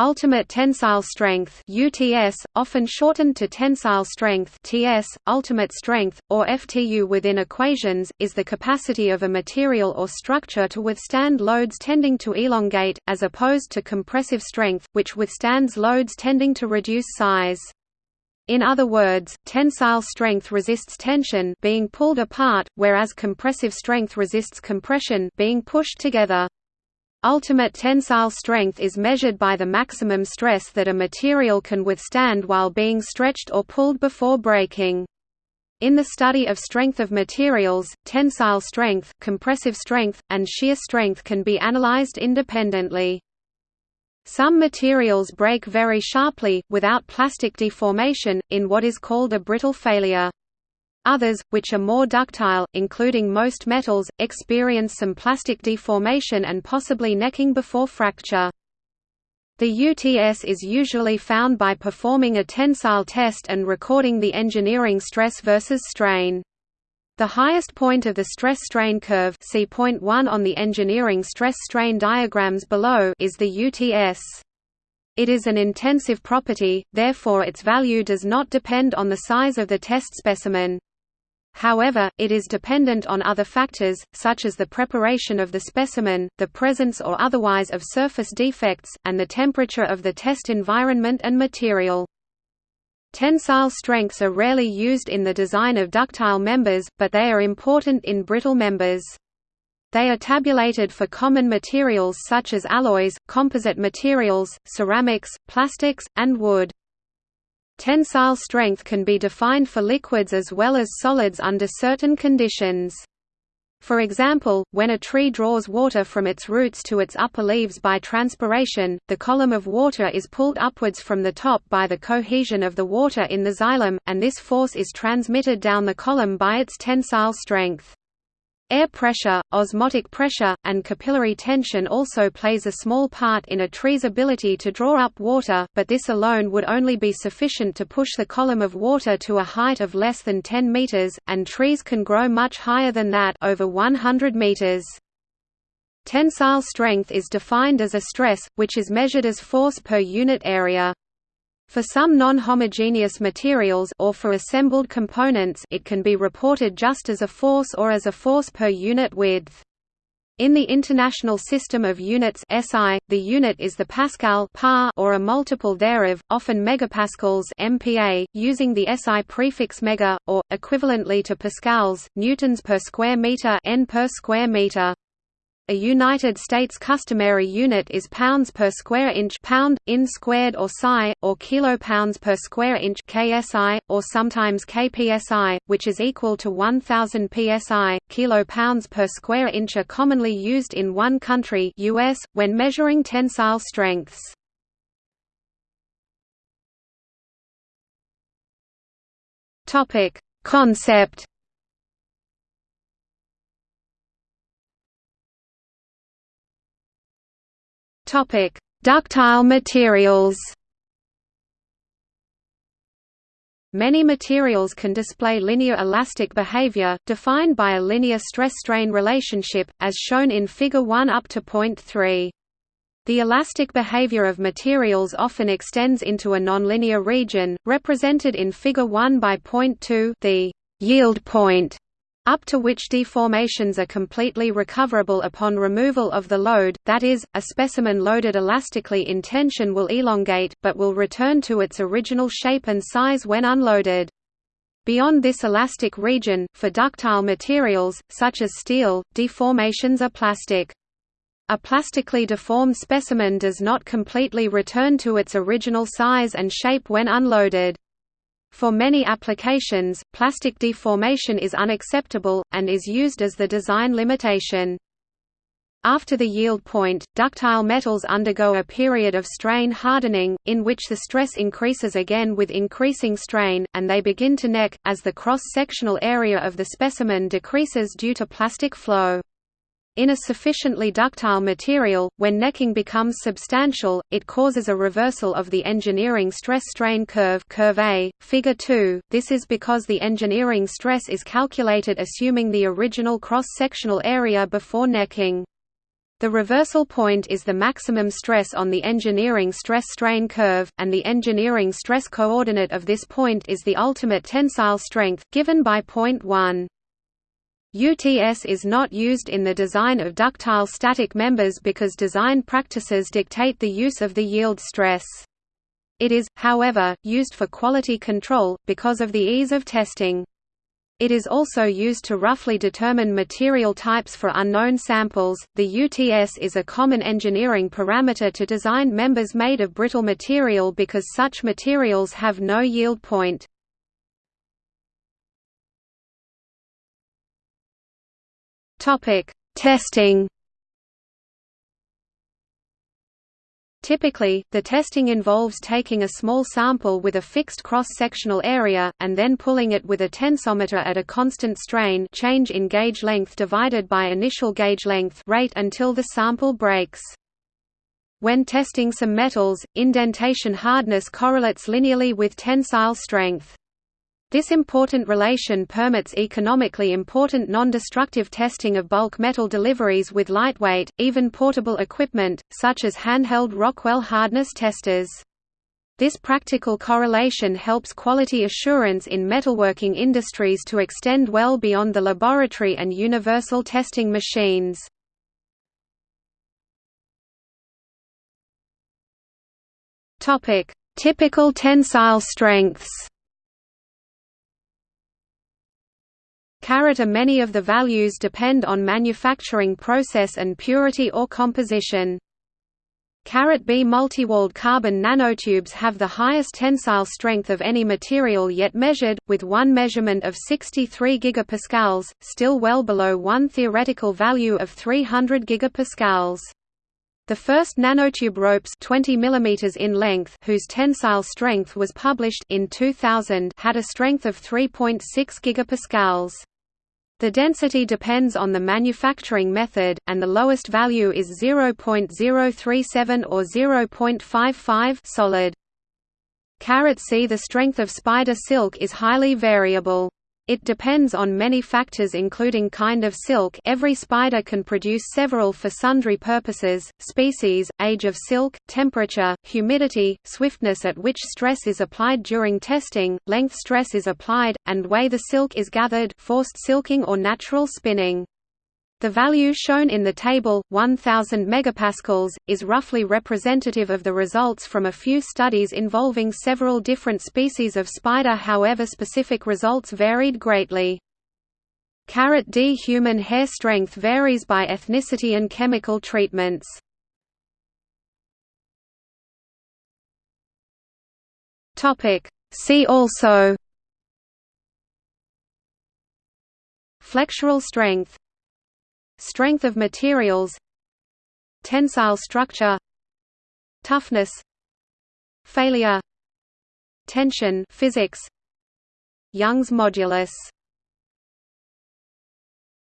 Ultimate tensile strength UTS, often shortened to tensile strength TS, ultimate strength, or FTU within equations, is the capacity of a material or structure to withstand loads tending to elongate, as opposed to compressive strength, which withstands loads tending to reduce size. In other words, tensile strength resists tension being pulled apart, whereas compressive strength resists compression being pushed together. Ultimate tensile strength is measured by the maximum stress that a material can withstand while being stretched or pulled before breaking. In the study of strength of materials, tensile strength, compressive strength, and shear strength can be analyzed independently. Some materials break very sharply, without plastic deformation, in what is called a brittle failure. Others, which are more ductile, including most metals, experience some plastic deformation and possibly necking before fracture. The UTS is usually found by performing a tensile test and recording the engineering stress versus strain. The highest point of the stress-strain curve see point 1 on the engineering stress-strain diagrams below is the UTS. It is an intensive property, therefore its value does not depend on the size of the test specimen. However, it is dependent on other factors, such as the preparation of the specimen, the presence or otherwise of surface defects, and the temperature of the test environment and material. Tensile strengths are rarely used in the design of ductile members, but they are important in brittle members. They are tabulated for common materials such as alloys, composite materials, ceramics, plastics, and wood. Tensile strength can be defined for liquids as well as solids under certain conditions. For example, when a tree draws water from its roots to its upper leaves by transpiration, the column of water is pulled upwards from the top by the cohesion of the water in the xylem, and this force is transmitted down the column by its tensile strength. Air pressure, osmotic pressure, and capillary tension also plays a small part in a tree's ability to draw up water, but this alone would only be sufficient to push the column of water to a height of less than 10 meters, and trees can grow much higher than that over 100 meters. Tensile strength is defined as a stress, which is measured as force per unit area. For some non-homogeneous materials or for assembled components it can be reported just as a force or as a force per unit width. In the International System of Units SI, the unit is the pascal or a multiple thereof, often megapascals MPa, using the SI prefix mega, or, equivalently to pascals, newtons per square meter N per square meter. A United States customary unit is pounds per square inch pound, in squared or psi, or kilopounds per square inch KSI, or sometimes kpsi, which is equal to 1000 psi. Kilopounds per square inch are commonly used in one country US, when measuring tensile strengths. Concept Topic: Ductile materials. Many materials can display linear elastic behavior, defined by a linear stress-strain relationship, as shown in Figure 1 up to point 3. The elastic behavior of materials often extends into a nonlinear region, represented in Figure 1 by point 2 the yield point up to which deformations are completely recoverable upon removal of the load, that is, a specimen loaded elastically in tension will elongate, but will return to its original shape and size when unloaded. Beyond this elastic region, for ductile materials, such as steel, deformations are plastic. A plastically deformed specimen does not completely return to its original size and shape when unloaded. For many applications, plastic deformation is unacceptable, and is used as the design limitation. After the yield point, ductile metals undergo a period of strain hardening, in which the stress increases again with increasing strain, and they begin to neck, as the cross-sectional area of the specimen decreases due to plastic flow. In a sufficiently ductile material, when necking becomes substantial, it causes a reversal of the engineering stress-strain curve curve A, figure 2. This is because the engineering stress is calculated assuming the original cross-sectional area before necking. The reversal point is the maximum stress on the engineering stress-strain curve, and the engineering stress coordinate of this point is the ultimate tensile strength, given by point 1. UTS is not used in the design of ductile static members because design practices dictate the use of the yield stress. It is, however, used for quality control, because of the ease of testing. It is also used to roughly determine material types for unknown samples. The UTS is a common engineering parameter to design members made of brittle material because such materials have no yield point. Topic: Testing Typically, the testing involves taking a small sample with a fixed cross-sectional area, and then pulling it with a tensometer at a constant strain change in gauge length divided by initial gauge length rate until the sample breaks. When testing some metals, indentation hardness correlates linearly with tensile strength. This important relation permits economically important non-destructive testing of bulk metal deliveries with lightweight, even portable equipment, such as handheld Rockwell hardness testers. This practical correlation helps quality assurance in metalworking industries to extend well beyond the laboratory and universal testing machines. Typical tensile strengths Caret many of the values depend on manufacturing process and purity or composition. Caret B multiwalled carbon nanotubes have the highest tensile strength of any material yet measured, with one measurement of 63 gigapascals, still well below one theoretical value of 300 gigapascals. The first nanotube ropes 20 mm in length whose tensile strength was published in 2000 had a strength of 3.6 gigapascals. The density depends on the manufacturing method, and the lowest value is 0.037 or 0.55 solid. Caret C The strength of spider silk is highly variable. It depends on many factors including kind of silk every spider can produce several for sundry purposes, species, age of silk, temperature, humidity, swiftness at which stress is applied during testing, length stress is applied, and way the silk is gathered forced silking or natural spinning. The value shown in the table, 1000 megapascals, is roughly representative of the results from a few studies involving several different species of spider however specific results varied greatly. Caret D human hair strength varies by ethnicity and chemical treatments. See also Flexural strength Strength of materials Tensile structure Toughness Failure Tension physics Young's modulus